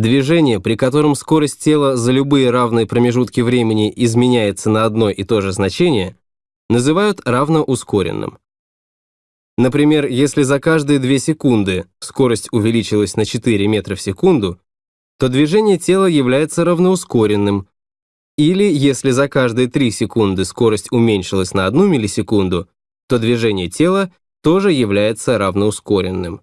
Движение, при котором скорость тела за любые равные промежутки времени изменяется на одно и то же значение, называют равноускоренным. Например, если за каждые 2 секунды скорость увеличилась на 4 метра в секунду, то движение тела является равноускоренным. Или если за каждые 3 секунды скорость уменьшилась на 1 миллисекунду, то движение тела тоже является равноускоренным.